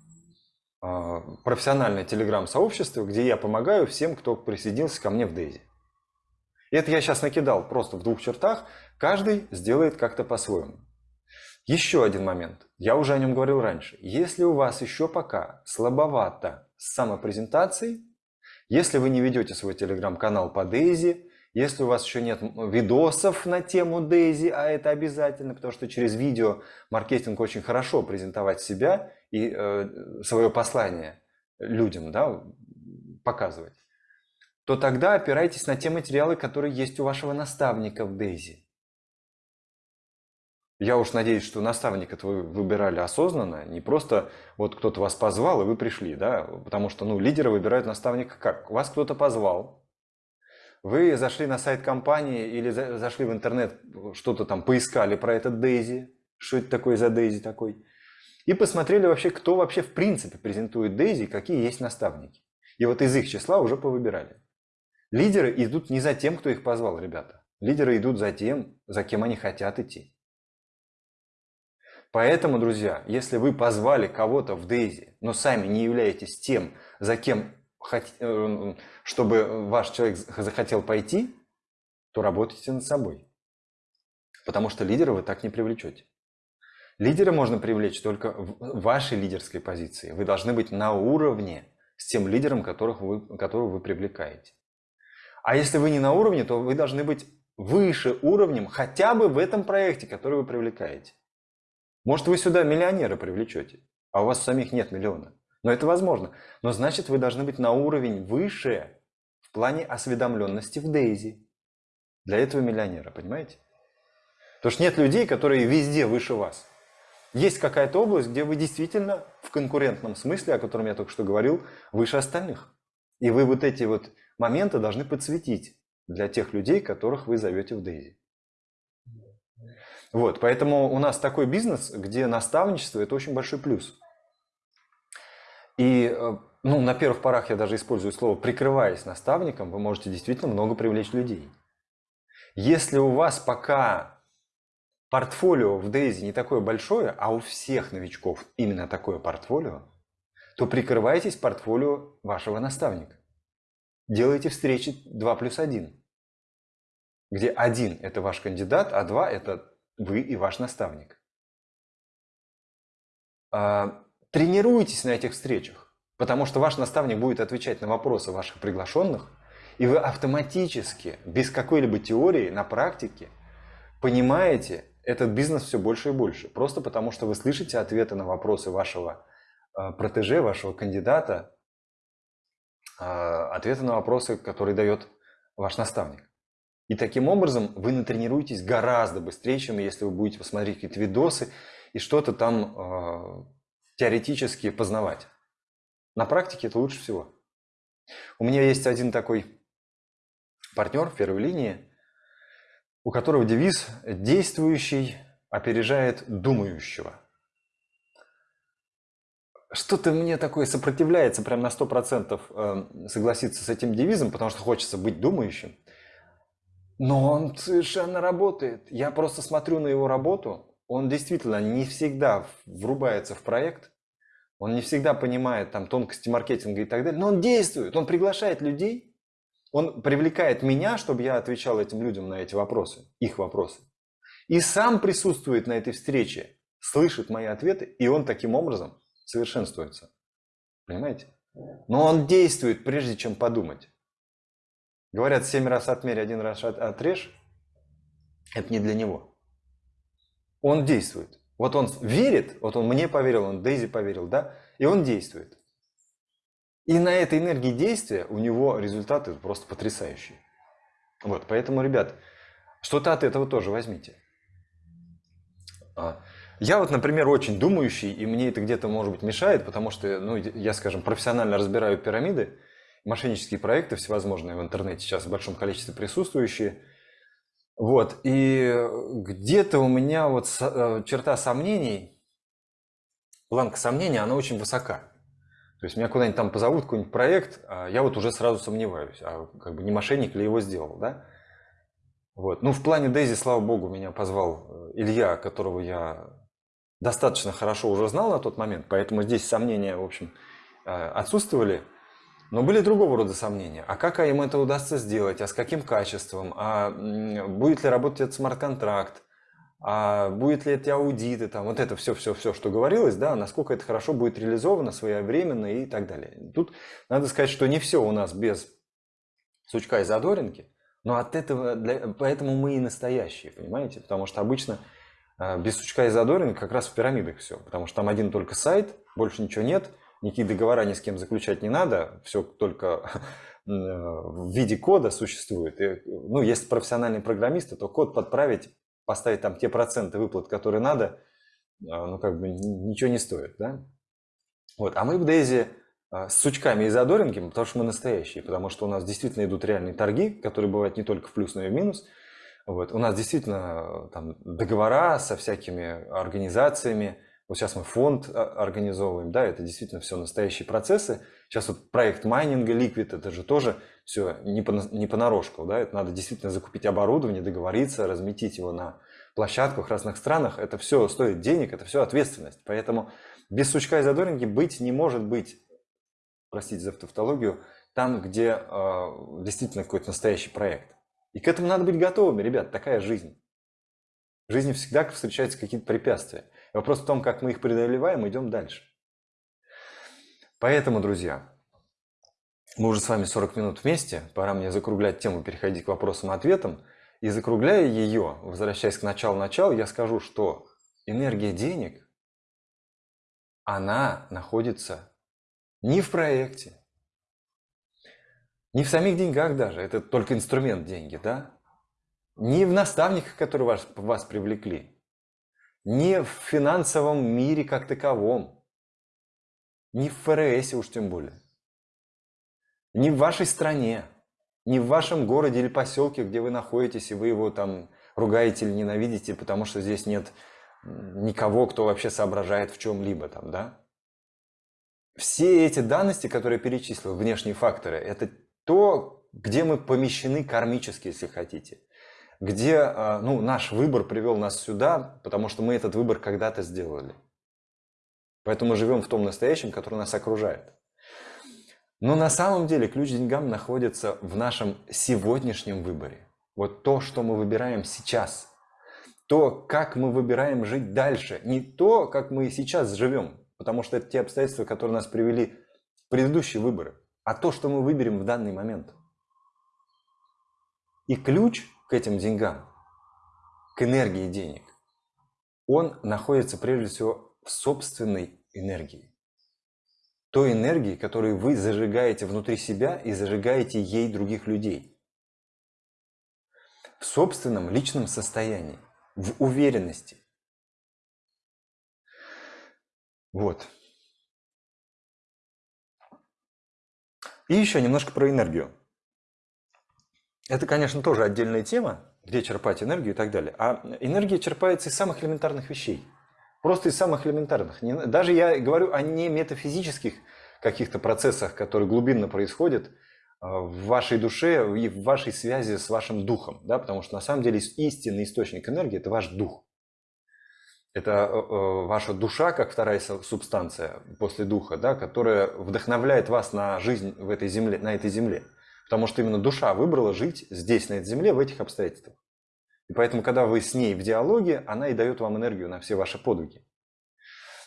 профессиональное телеграм-сообщество, где я помогаю всем, кто присоединился ко мне в Дейзи. Это я сейчас накидал просто в двух чертах. Каждый сделает как-то по-своему. Еще один момент. Я уже о нем говорил раньше. Если у вас еще пока слабовато с самопрезентацией, если вы не ведете свой телеграм-канал по Дейзи, если у вас еще нет видосов на тему Дейзи, а это обязательно, потому что через видео маркетинг очень хорошо презентовать себя и э, свое послание людям да, показывать. То тогда опирайтесь на те материалы, которые есть у вашего наставника в Дейзи. Я уж надеюсь, что наставника вы выбирали осознанно, не просто вот кто-то вас позвал, и вы пришли, да, потому что, ну, лидеры выбирают наставника как? Вас кто-то позвал, вы зашли на сайт компании или зашли в интернет, что-то там поискали про этот Дейзи, что это такое за Дейзи такой, и посмотрели вообще, кто вообще в принципе презентует Дейзи, какие есть наставники. И вот из их числа уже повыбирали. Лидеры идут не за тем, кто их позвал, ребята. Лидеры идут за тем, за кем они хотят идти. Поэтому, друзья, если вы позвали кого-то в Дейзи, но сами не являетесь тем, за кем, э, чтобы ваш человек захотел пойти, то работайте над собой. Потому что лидера вы так не привлечете. Лидера можно привлечь только в вашей лидерской позиции. Вы должны быть на уровне с тем лидером, которых вы, которого вы привлекаете. А если вы не на уровне, то вы должны быть выше уровнем хотя бы в этом проекте, который вы привлекаете. Может, вы сюда миллионера привлечете, а у вас самих нет миллиона. Но это возможно. Но значит, вы должны быть на уровень выше в плане осведомленности в Дейзи. Для этого миллионера, понимаете? Потому что нет людей, которые везде выше вас. Есть какая-то область, где вы действительно в конкурентном смысле, о котором я только что говорил, выше остальных. И вы вот эти вот моменты должны подсветить для тех людей, которых вы зовете в Дейзи. Вот, поэтому у нас такой бизнес, где наставничество – это очень большой плюс. И э, ну, на первых порах я даже использую слово «прикрываясь наставником», вы можете действительно много привлечь людей. Если у вас пока портфолио в Дейзи не такое большое, а у всех новичков именно такое портфолио, то прикрывайтесь портфолио вашего наставника. Делайте встречи 2 плюс 1, где один – это ваш кандидат, а два – это вы и ваш наставник. А, тренируйтесь на этих встречах, потому что ваш наставник будет отвечать на вопросы ваших приглашенных, и вы автоматически, без какой-либо теории, на практике, понимаете этот бизнес все больше и больше. Просто потому, что вы слышите ответы на вопросы вашего а, протеже, вашего кандидата, ответы на вопросы, которые дает ваш наставник. И таким образом вы натренируетесь гораздо быстрее, чем если вы будете посмотреть какие-то видосы и что-то там э, теоретически познавать. На практике это лучше всего. У меня есть один такой партнер в первой линии, у которого девиз «Действующий опережает думающего». Что-то мне такое сопротивляется прям на 100% э, согласиться с этим девизом, потому что хочется быть думающим. Но он совершенно работает. Я просто смотрю на его работу. Он действительно не всегда врубается в проект. Он не всегда понимает там тонкости маркетинга и так далее. Но он действует. Он приглашает людей. Он привлекает меня, чтобы я отвечал этим людям на эти вопросы, их вопросы. И сам присутствует на этой встрече, слышит мои ответы, и он таким образом совершенствуется. Понимаете? Но он действует, прежде чем подумать. Говорят, семь раз отмерь, один раз отрежь. Это не для него. Он действует. Вот он верит, вот он мне поверил, он Дейзи поверил, да, и он действует. И на этой энергии действия у него результаты просто потрясающие. Вот, поэтому, ребят, что-то от этого тоже возьмите. Я вот, например, очень думающий, и мне это где-то, может быть, мешает, потому что, ну, я, скажем, профессионально разбираю пирамиды, мошеннические проекты всевозможные в интернете сейчас в большом количестве присутствующие. Вот, и где-то у меня вот э, черта сомнений, планка сомнения, она очень высока. То есть меня куда-нибудь там позовут, какой-нибудь проект, а я вот уже сразу сомневаюсь, а как бы не мошенник ли его сделал, да? Вот. Ну, в плане Дейзи, слава богу, меня позвал э, Илья, которого я достаточно хорошо уже знал на тот момент, поэтому здесь сомнения, в общем, э, отсутствовали. Но были другого рода сомнения. А как им это удастся сделать? А с каким качеством? А будет ли работать этот смарт-контракт? А будет ли эти аудиты? Там, вот это все-все-все, что говорилось, да, насколько это хорошо будет реализовано своевременно и так далее. Тут надо сказать, что не все у нас без сучка и задоринки, но от этого, для, поэтому мы и настоящие, понимаете? Потому что обычно без сучка и задоринки как раз в пирамидах все, потому что там один только сайт, больше ничего нет – никакие договора ни с кем заключать не надо, все только *laughs* в виде кода существует. И, ну, если профессиональные программисты, то код подправить, поставить там те проценты выплат, которые надо, ну, как бы ничего не стоит, да? Вот. А мы в Дейзи с сучками и задоринками, потому что мы настоящие, потому что у нас действительно идут реальные торги, которые бывают не только в плюс, но и в минус. Вот. У нас действительно там договора со всякими организациями, вот сейчас мы фонд а, организовываем, да, это действительно все настоящие процессы. Сейчас вот проект майнинга Liquid, это же тоже все не, по, не понарошку, да, это надо действительно закупить оборудование, договориться, разметить его на площадках в разных странах. Это все стоит денег, это все ответственность. Поэтому без сучка и задоринки быть не может быть, простите за тавтологию, там, где э, действительно какой-то настоящий проект. И к этому надо быть готовыми, ребят, такая жизнь. В жизни всегда встречаются какие-то препятствия. Вопрос в том, как мы их преодолеваем, идем дальше. Поэтому, друзья, мы уже с вами 40 минут вместе, пора мне закруглять тему, переходить к вопросам и ответам. И закругляя ее, возвращаясь к началу-началу, я скажу, что энергия денег, она находится не в проекте, не в самих деньгах даже, это только инструмент деньги, да? Не в наставниках, которые вас, вас привлекли, не в финансовом мире как таковом, не в ФРС уж тем более, не в вашей стране, не в вашем городе или поселке, где вы находитесь, и вы его там ругаете или ненавидите, потому что здесь нет никого, кто вообще соображает в чем-либо там, да? Все эти данности, которые я перечислил, внешние факторы, это то, где мы помещены кармически, если хотите где а, ну, наш выбор привел нас сюда, потому что мы этот выбор когда-то сделали. Поэтому мы живем в том настоящем, который нас окружает. Но на самом деле ключ к деньгам находится в нашем сегодняшнем выборе. Вот то, что мы выбираем сейчас. То, как мы выбираем жить дальше. Не то, как мы сейчас живем, потому что это те обстоятельства, которые нас привели в предыдущие выборы, а то, что мы выберем в данный момент. И ключ к этим деньгам, к энергии денег, он находится прежде всего в собственной энергии. Той энергии, которую вы зажигаете внутри себя и зажигаете ей других людей. В собственном личном состоянии, в уверенности. Вот. И еще немножко про энергию. Это, конечно, тоже отдельная тема, где черпать энергию и так далее. А энергия черпается из самых элементарных вещей. Просто из самых элементарных. Даже я говорю о не метафизических каких-то процессах, которые глубинно происходят а, в вашей душе и в вашей связи с вашим духом. Да? Потому что на самом деле истинный источник энергии – это ваш дух. Это э, э, ваша душа, как вторая субстанция после духа, да, которая вдохновляет вас на жизнь в этой земле, на этой земле. Потому что именно душа выбрала жить здесь, на этой земле, в этих обстоятельствах. И поэтому, когда вы с ней в диалоге, она и дает вам энергию на все ваши подвиги.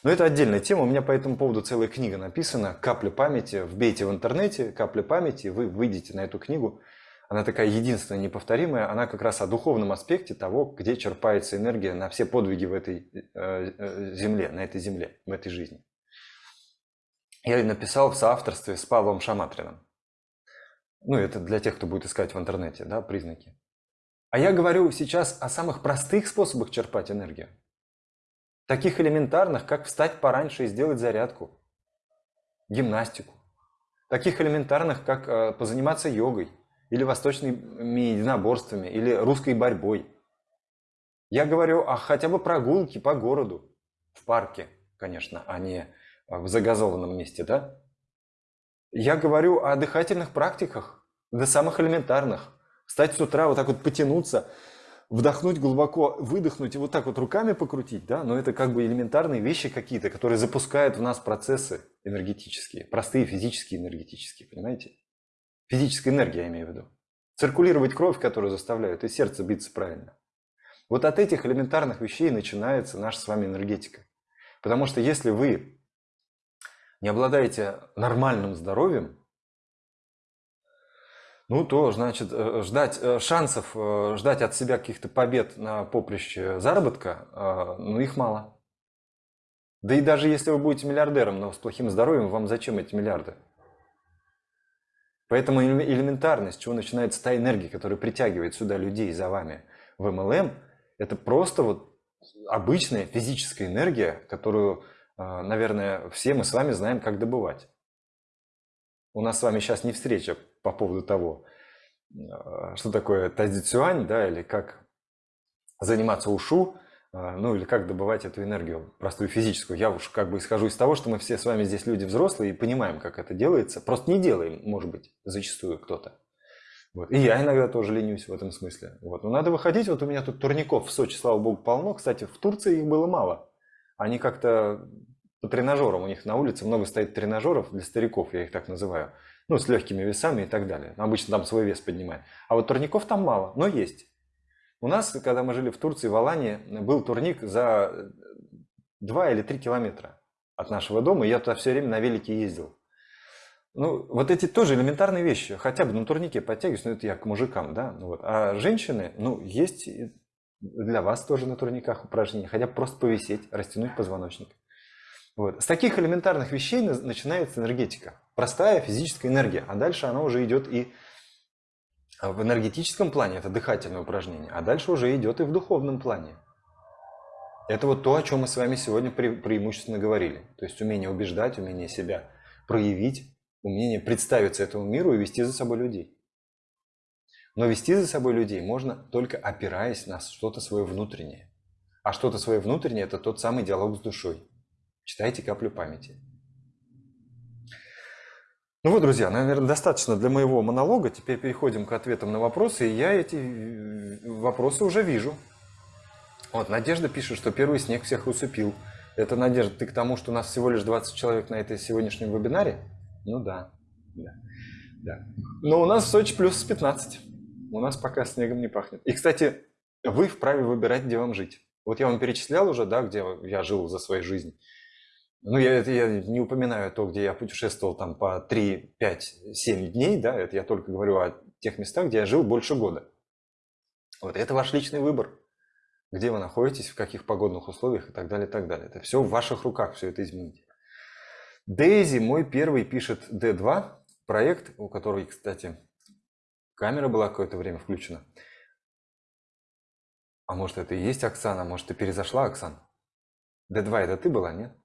Но это отдельная тема. У меня по этому поводу целая книга написана «Капля памяти». Вбейте в интернете «Капля памяти», вы выйдете на эту книгу. Она такая единственная, неповторимая. Она как раз о духовном аспекте того, где черпается энергия на все подвиги в этой э, э, земле, на этой земле, в этой жизни. Я написал в соавторстве с Павлом Шаматриным. Ну, это для тех, кто будет искать в интернете, да, признаки. А я говорю сейчас о самых простых способах черпать энергию. Таких элементарных, как встать пораньше и сделать зарядку, гимнастику. Таких элементарных, как э, позаниматься йогой, или восточными единоборствами, или русской борьбой. Я говорю о хотя бы прогулке по городу, в парке, конечно, а не в загазованном месте, да? Я говорю о дыхательных практиках, до самых элементарных. Встать с утра, вот так вот потянуться, вдохнуть глубоко, выдохнуть и вот так вот руками покрутить, да, но это как бы элементарные вещи какие-то, которые запускают в нас процессы энергетические, простые физические энергетические, понимаете? Физическая энергия, я имею в виду. Циркулировать кровь, которую заставляют, и сердце биться правильно. Вот от этих элементарных вещей начинается наша с вами энергетика. Потому что если вы не обладаете нормальным здоровьем, ну то, значит, э, ждать э, шансов, э, ждать от себя каких-то побед на поприще заработка, ну их мало. Да и даже если вы будете миллиардером, но с плохим здоровьем, вам зачем эти миллиарды? Поэтому элементарно, с чего начинается та энергия, которая притягивает сюда людей за вами в MLM, это просто вот обычная физическая энергия, которую, а, наверное, все мы с вами знаем, как добывать. У нас с вами сейчас не встреча по поводу того, а, что такое тазицюань, да, или как заниматься ушу, ну или как добывать эту энергию, простую физическую. Я уж как бы исхожу из того, что мы все с вами здесь люди взрослые и понимаем, как это делается. Просто не делаем, может быть, зачастую кто-то. Вот. И я иногда тоже ленюсь в этом смысле. Вот. Но надо выходить. Вот у меня тут турников в Сочи, слава богу, полно. Кстати, в Турции их было мало. Они как-то по тренажерам, у них на улице много стоит тренажеров для стариков, я их так называю. Ну, с легкими весами и так далее. Обычно там свой вес поднимает. А вот турников там мало, но есть. У нас, когда мы жили в Турции, в Алании, был турник за 2 или 3 километра от нашего дома, и я туда все время на велике ездил. Ну, вот эти тоже элементарные вещи. Хотя бы на турнике подтягиваюсь, но это я к мужикам, да. Ну вот. А женщины, ну, есть для вас тоже на турниках упражнения. Хотя бы просто повисеть, растянуть позвоночник. Вот. С таких элементарных вещей начинается энергетика. Простая физическая энергия. А дальше она уже идет и в энергетическом плане это дыхательное упражнение, а дальше уже идет и в духовном плане. Это вот то, о чем мы с вами сегодня пре преимущественно говорили. То есть умение убеждать, умение себя проявить, умение представиться этому миру и вести за собой людей. Но вести за собой людей можно только опираясь на что-то свое внутреннее. А что-то свое внутреннее – это тот самый диалог с душой. Читайте каплю памяти. Ну вот, друзья, наверное, достаточно для моего монолога. Теперь переходим к ответам на вопросы. И я эти э, вопросы уже вижу. Вот, Надежда пишет, что первый снег всех усыпил. Это, Надежда, ты к тому, что у нас всего лишь 20 человек на этой сегодняшнем вебинаре? Ну да, да, да. Но у нас в Сочи плюс 15. У нас пока снегом не пахнет. И, кстати, вы вправе выбирать, где вам жить. Вот я вам перечислял уже, да, где я жил за свою жизнь. Ну, я, я не упоминаю то, где я путешествовал там по 3, 5, 7 дней, да, это я только говорю о тех местах, где я жил больше года. Вот это ваш личный выбор, где вы находитесь, в каких погодных условиях и так далее, и так далее. Это все в ваших руках, все это изменить. Дейзи, мой первый, пишет D2, проект, у которого, кстати, камера была какое-то время включена. А может, это и есть Оксана, может, ты перезашла, Оксан? D2 это ты была, нет?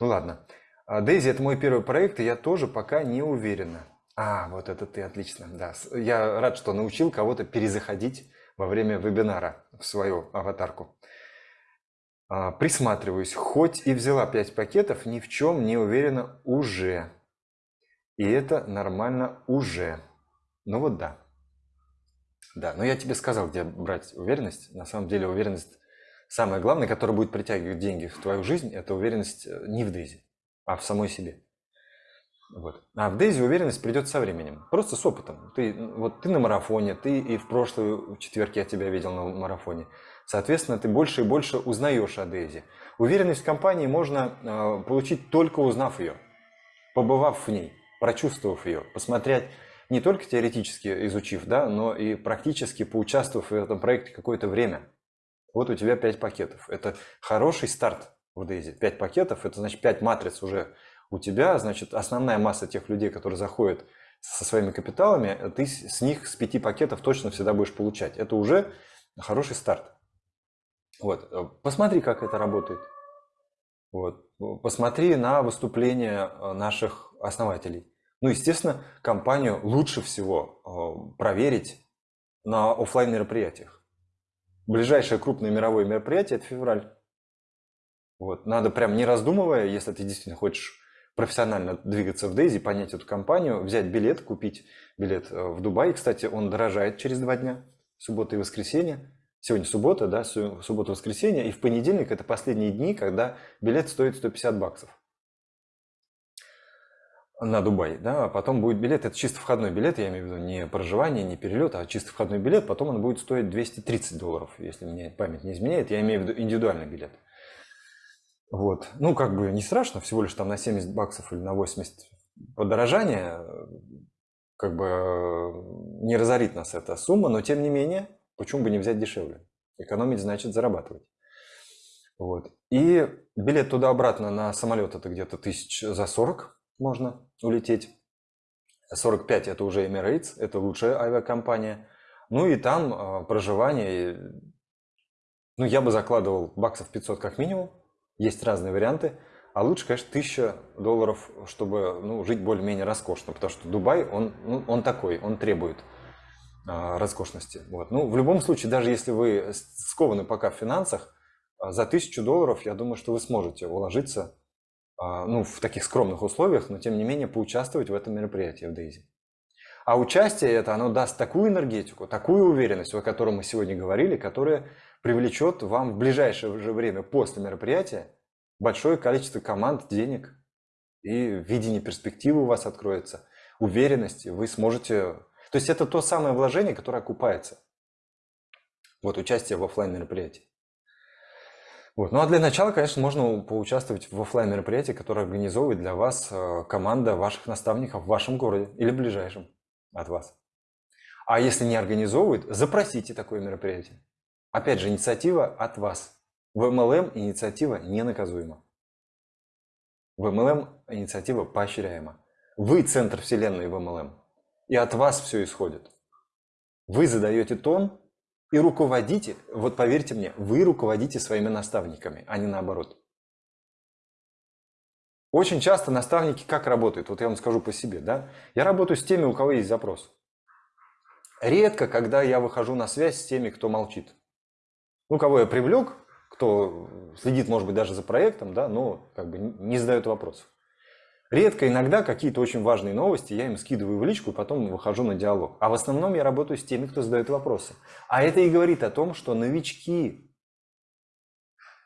Ну ладно. Дейзи – это мой первый проект, и я тоже пока не уверена. А, вот это ты, отлично, да. Я рад, что научил кого-то перезаходить во время вебинара в свою аватарку. А, присматриваюсь. Хоть и взяла 5 пакетов, ни в чем не уверена уже. И это нормально уже. Ну вот да. Да, но я тебе сказал, где брать уверенность. На самом деле уверенность Самое главное, которое будет притягивать деньги в твою жизнь, это уверенность э, не в Дейзи, а в самой себе. Вот. А в Дейзи уверенность придет со временем, просто с опытом. Ты, вот ты на марафоне, ты и в прошлый четверг я тебя видел на марафоне. Соответственно, ты больше и больше узнаешь о Дейзи. Уверенность в компании можно э, получить только узнав ее, побывав в ней, прочувствовав ее, посмотреть не только теоретически изучив, да, но и практически поучаствовав в этом проекте какое-то время. Вот у тебя 5 пакетов. Это хороший старт в Дейзи. 5 пакетов, это значит 5 матриц уже у тебя. Значит, основная масса тех людей, которые заходят со своими капиталами, ты с них с 5 пакетов точно всегда будешь получать. Это уже хороший старт. Вот. Посмотри, как это работает. Вот. Посмотри на выступления э, наших основателей. Ну, естественно, компанию лучше всего э, проверить на офлайн мероприятиях. Ближайшее крупное мировое мероприятие – это февраль. Вот. Надо прям не раздумывая, если ты действительно хочешь профессионально двигаться в Дейзи, понять эту компанию, взять билет, купить билет э, в Дубай. Кстати, он дорожает через два дня, суббота и воскресенье. Сегодня суббота, да, суббота, воскресенье. И в понедельник это последние дни, когда билет стоит 150 баксов на Дубай, да, а потом будет билет, это чисто входной билет, я имею в виду не проживание, не перелет, а чисто входной билет, потом он будет стоить 230 долларов, если мне память не изменяет, я имею в виду индивидуальный билет. Вот, ну как бы не страшно, всего лишь там на 70 баксов или на 80 подорожание, как бы не разорит нас эта сумма, но тем не менее, почему бы не взять дешевле? Экономить значит зарабатывать. Вот. И билет туда-обратно на самолет это где-то тысяч за 40 можно улететь. 45 это уже Emirates, это лучшая авиакомпания. Ну и там э, проживание, ну я бы закладывал баксов 500 как минимум, есть разные варианты. А лучше, конечно, 1000 долларов, чтобы ну, жить более-менее роскошно, потому что Дубай, он, ну, он такой, он требует а, роскошности. Вот. Ну, в любом случае, даже если вы скованы пока в финансах, а, за 1000 долларов, я думаю, что вы сможете уложиться ну, в таких скромных условиях, но тем не менее поучаствовать в этом мероприятии в Дейзи. А участие это, оно даст такую энергетику, такую уверенность, о которой мы сегодня говорили, которая привлечет вам в ближайшее же время после мероприятия большое количество команд, денег и видение перспективы у вас откроется, уверенности, вы сможете то есть это то самое вложение, которое окупается. Вот участие в офлайн мероприятии. Вот. Ну а для начала, конечно, можно поучаствовать в офлайн мероприятии, которое организовывает для вас э, команда ваших наставников в вашем городе или ближайшем от вас. А если не организовывает, запросите такое мероприятие. Опять же, инициатива от вас. В MLM инициатива не наказуема. В MLM инициатива поощряема. Вы центр вселенной в MLM и от вас все исходит. Вы задаете тон и руководите, вот поверьте мне, вы руководите своими наставниками, а не наоборот. Очень часто наставники как работают? Вот я вам скажу по себе, да? Я работаю с теми, у кого есть запрос. Редко, когда я выхожу на связь с теми, кто молчит. Ну, кого я привлек, кто следит, может быть, даже за проектом, да, но как бы не задает вопросов. Редко, иногда какие-то очень важные новости я им скидываю в личку, и потом выхожу на диалог. А в основном я работаю с теми, кто задает вопросы. А это и говорит о том, что новички,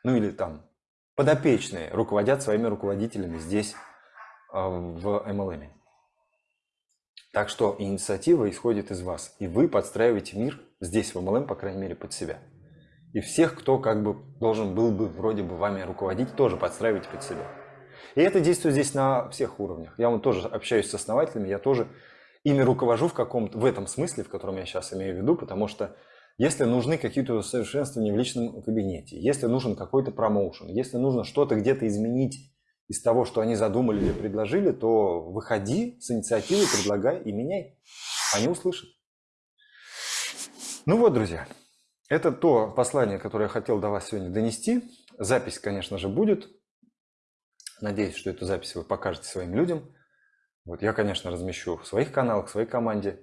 ну или там подопечные, руководят своими руководителями здесь, а, в MLM. Так что инициатива исходит из вас, и вы подстраиваете мир здесь, в MLM, по крайней мере, под себя. И всех, кто как бы должен был бы вроде бы вами руководить, тоже подстраивайте под себя. И это действует здесь на всех уровнях. Я вот тоже общаюсь с основателями, я тоже ими руковожу в каком-то, в этом смысле, в котором я сейчас имею в виду, потому что если нужны какие-то усовершенствования в личном кабинете, если нужен какой-то промоушен, если нужно что-то где-то изменить из того, что они задумали или предложили, то выходи с инициативой, предлагай и меняй. Они услышат. Ну вот, друзья, это то послание, которое я хотел до вас сегодня донести. Запись, конечно же, будет. Надеюсь, что эту запись вы покажете своим людям. Вот я, конечно, размещу в своих каналах, в своей команде.